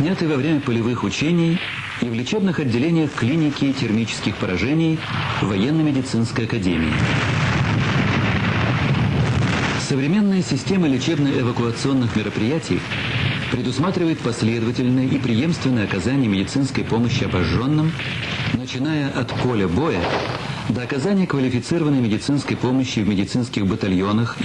Сняты во время полевых учений и в лечебных отделениях клиники термических поражений Военно-медицинской академии. Современная система лечебно-эвакуационных мероприятий предусматривает последовательное и преемственное оказание медицинской помощи обожженным, начиная от поля боя до оказания квалифицированной медицинской помощи в медицинских батальонах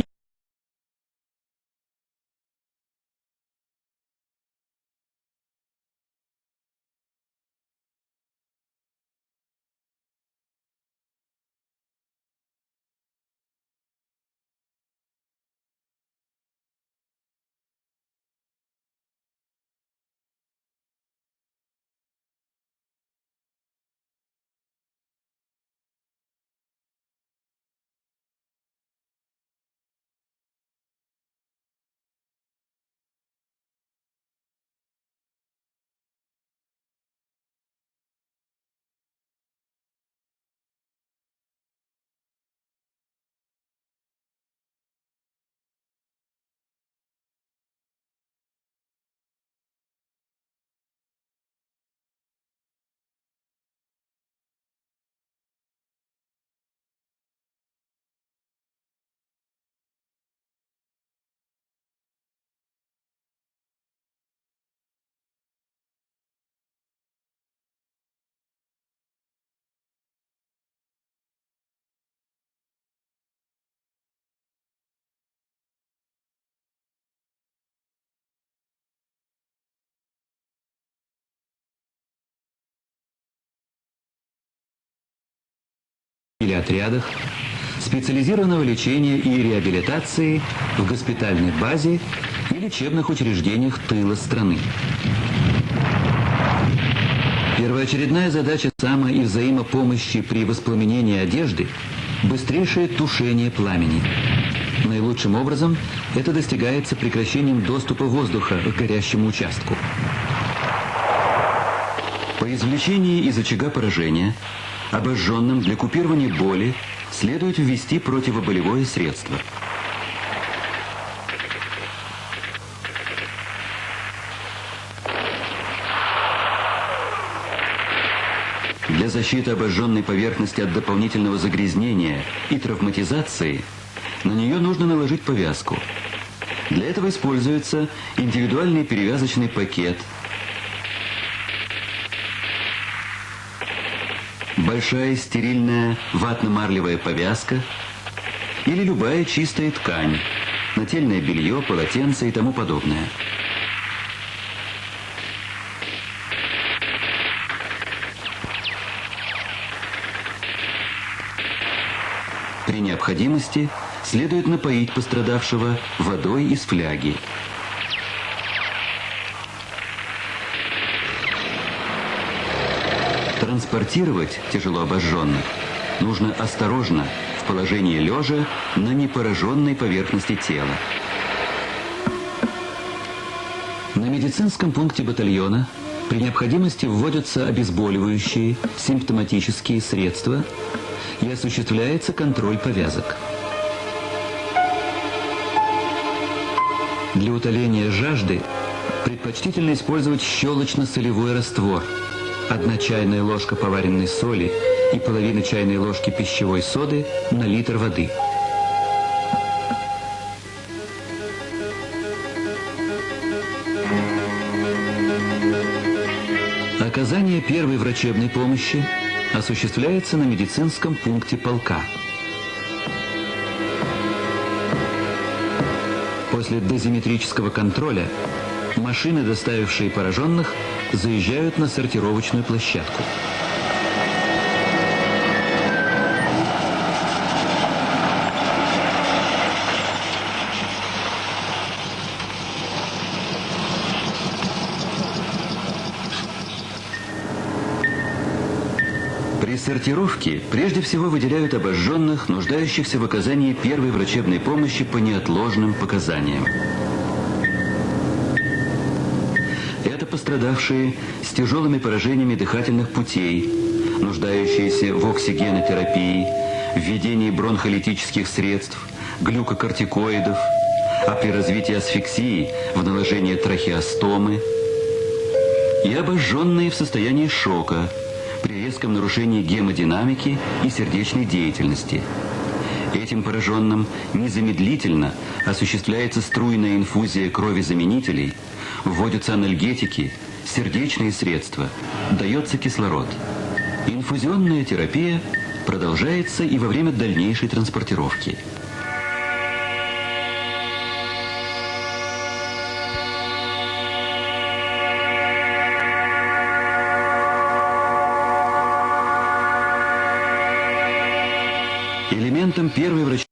или отрядах специализированного лечения и реабилитации в госпитальной базе и лечебных учреждениях тыла страны. Первоочередная задача само- и взаимопомощи при воспламенении одежды – быстрейшее тушение пламени. Наилучшим образом это достигается прекращением доступа воздуха к горящему участку. По извлечении из очага поражения обожженным для купирования боли следует ввести противоболевое средство. Для защиты обожженной поверхности от дополнительного загрязнения и травматизации на нее нужно наложить повязку. Для этого используется индивидуальный перевязочный пакет – большая стерильная ватно-марлевая повязка или любая чистая ткань, нательное белье, полотенце и тому подобное. При необходимости следует напоить пострадавшего водой из фляги. Транспортировать тяжело обожженных нужно осторожно, в положении лежа на непораженной поверхности тела. На медицинском пункте батальона при необходимости вводятся обезболивающие, симптоматические средства и осуществляется контроль повязок. Для утоления жажды предпочтительно использовать щелочно-солевой раствор – Одна чайная ложка поваренной соли и половина чайной ложки пищевой соды на литр воды. Оказание первой врачебной помощи осуществляется на медицинском пункте полка. После дозиметрического контроля машины, доставившие пораженных, заезжают на сортировочную площадку. При сортировке прежде всего выделяют обожженных, нуждающихся в оказании первой врачебной помощи по неотложным показаниям. Пострадавшие с тяжелыми поражениями дыхательных путей, нуждающиеся в оксигенотерапии, введении бронхолитических средств, глюкокортикоидов, а при развитии асфиксии в наложение трахеостомы и обожженные в состоянии шока при резком нарушении гемодинамики и сердечной деятельности. Этим пораженным незамедлительно осуществляется струйная инфузия крови-заменителей, вводятся анальгетики, сердечные средства, дается кислород. Инфузионная терапия продолжается и во время дальнейшей транспортировки. Элементом первой врачебной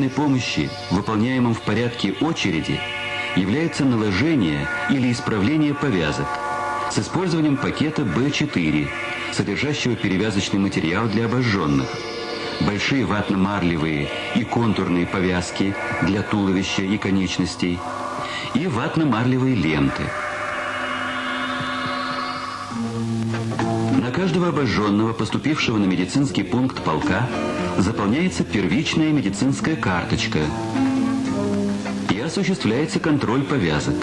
квалифицированной помощи, выполняемом в порядке очереди, является наложение или исправление повязок с использованием пакета B4, содержащего перевязочный материал для обожженных, большие ватно-марлевые и контурные повязки для туловища и конечностей и ватно-марлевые ленты. На каждого обожженного, поступившего на медицинский пункт полка, заполняется первичная медицинская карточка и осуществляется контроль повязок.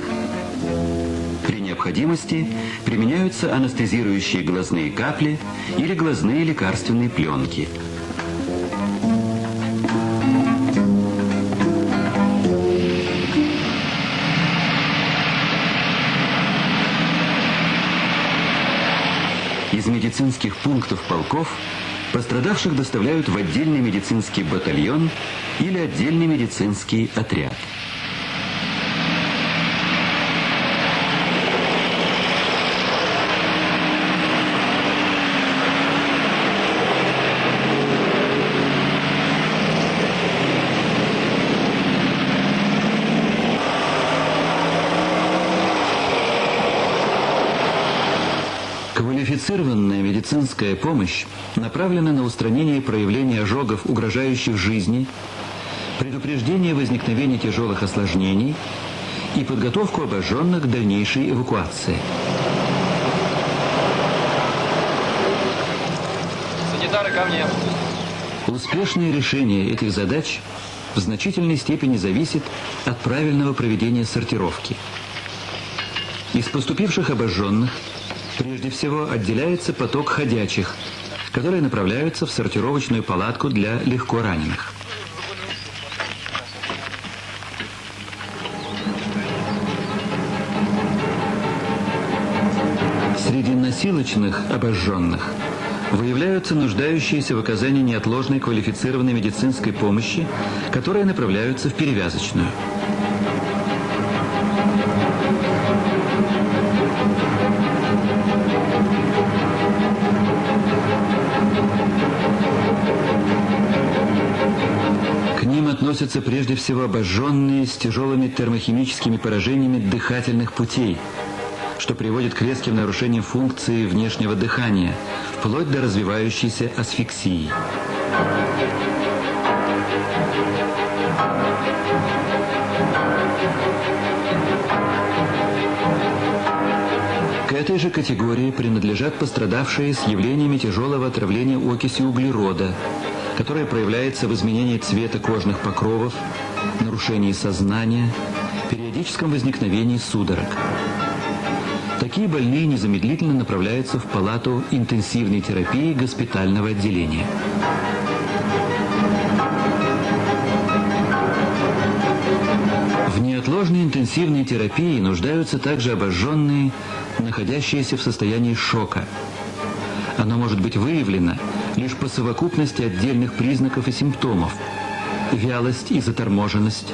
При необходимости применяются анестезирующие глазные капли или глазные лекарственные пленки – медицинских пунктов полков пострадавших доставляют в отдельный медицинский батальон или отдельный медицинский отряд. Квалифицированная медицинская помощь направлена на устранение проявлений ожогов, угрожающих жизни, предупреждение возникновения тяжелых осложнений и подготовку обожженных к дальнейшей эвакуации. Санитары ко мне. Успешное решение этих задач в значительной степени зависит от правильного проведения сортировки. Из поступивших обожженных – Прежде всего отделяется поток ходячих, которые направляются в сортировочную палатку для легко раненых. Среди носилочных обожженных выявляются нуждающиеся в оказании неотложной квалифицированной медицинской помощи, которые направляются в перевязочную. Относятся прежде всего обожженные с тяжелыми термохимическими поражениями дыхательных путей, что приводит к резким нарушениям функции внешнего дыхания, вплоть до развивающейся асфиксии. К этой же категории принадлежат пострадавшие с явлениями тяжелого отравления окисью углерода, которое проявляется в изменении цвета кожных покровов, нарушении сознания, периодическом возникновении судорог. Такие больные незамедлительно направляются в палату интенсивной терапии госпитального отделения. В неотложной интенсивной терапии нуждаются также обожженные, находящиеся в состоянии шока. Оно может быть выявлено лишь по совокупности отдельных признаков и симптомов. Вялость и заторможенность,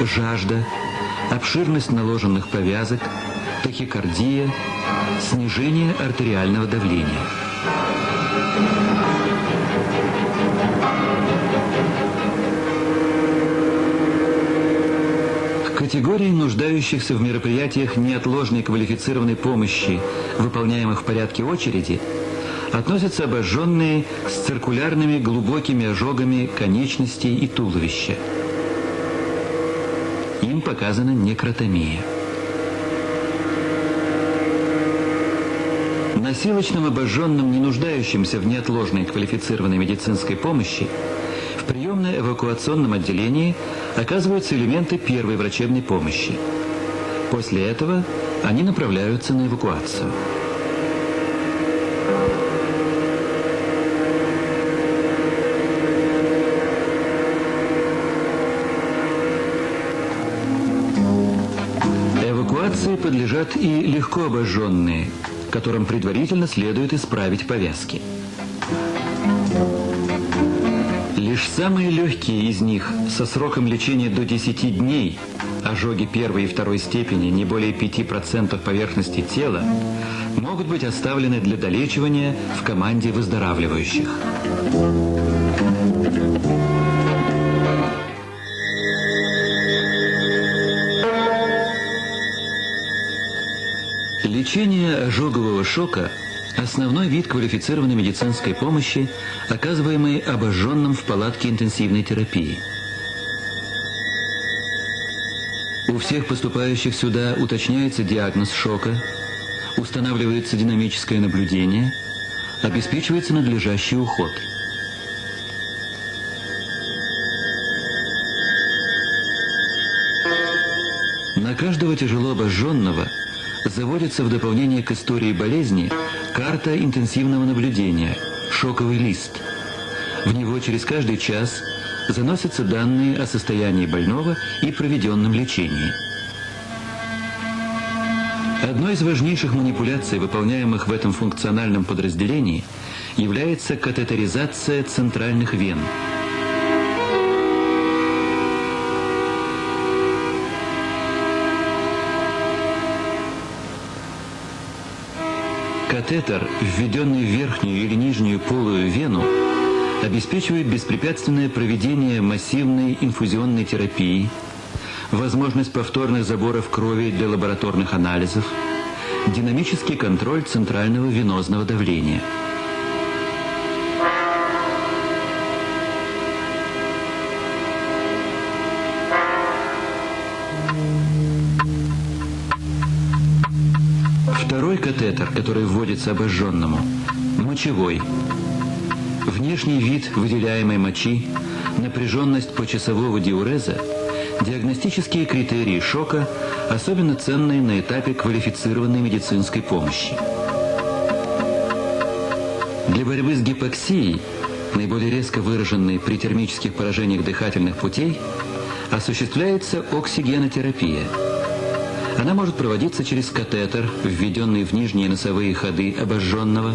жажда, обширность наложенных повязок, тахикардия, снижение артериального давления. Категории нуждающихся в мероприятиях неотложной квалифицированной помощи, выполняемых в порядке очереди, относятся обожженные с циркулярными глубокими ожогами конечностей и туловища. Им показана некротомия. Насилочным обожженным, не нуждающимся в неотложной квалифицированной медицинской помощи, в приемно-эвакуационном отделении оказываются элементы первой врачебной помощи. После этого они направляются на эвакуацию. Подлежат и легко обожженные, которым предварительно следует исправить повязки. Лишь самые легкие из них со сроком лечения до 10 дней, ожоги первой и второй степени не более 5% поверхности тела, могут быть оставлены для долечивания в команде выздоравливающих. Лечение ожогового шока – основной вид квалифицированной медицинской помощи, оказываемой обожженным в палатке интенсивной терапии. У всех поступающих сюда уточняется диагноз шока, устанавливается динамическое наблюдение, обеспечивается надлежащий уход – На каждого тяжело обожженного заводится в дополнение к истории болезни карта интенсивного наблюдения, шоковый лист. В него через каждый час заносятся данные о состоянии больного и проведенном лечении. Одной из важнейших манипуляций, выполняемых в этом функциональном подразделении, является катетеризация центральных вен – Катетер, введенный в верхнюю или нижнюю полую вену, обеспечивает беспрепятственное проведение массивной инфузионной терапии, возможность повторных заборов крови для лабораторных анализов, динамический контроль центрального венозного давления – катетер, который вводится обожженному, мочевой. Внешний вид выделяемой мочи, напряженность почасового диуреза, диагностические критерии шока, особенно ценные на этапе квалифицированной медицинской помощи. Для борьбы с гипоксией, наиболее резко выраженной при термических поражениях дыхательных путей, осуществляется оксигенотерапия – она может проводиться через катетер, введенный в нижние носовые ходы обожженного,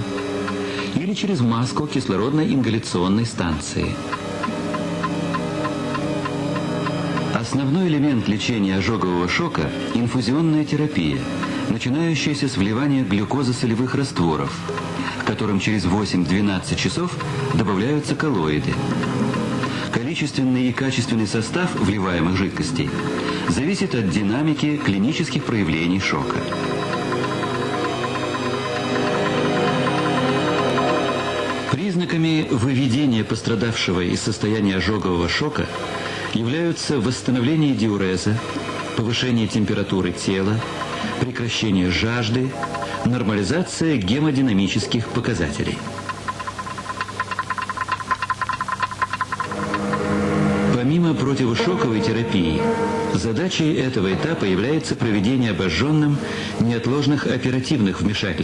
или через маску кислородной ингаляционной станции. Основной элемент лечения ожогового шока – инфузионная терапия, начинающаяся с вливания глюкозы-солевых растворов, к которым через 8-12 часов добавляются коллоиды. Количественный и качественный состав вливаемых жидкостей зависит от динамики клинических проявлений шока. Признаками выведения пострадавшего из состояния ожогового шока являются восстановление диуреза, повышение температуры тела, прекращение жажды, нормализация гемодинамических показателей. Задачей этого этапа является проведение обожженным неотложных оперативных вмешательств.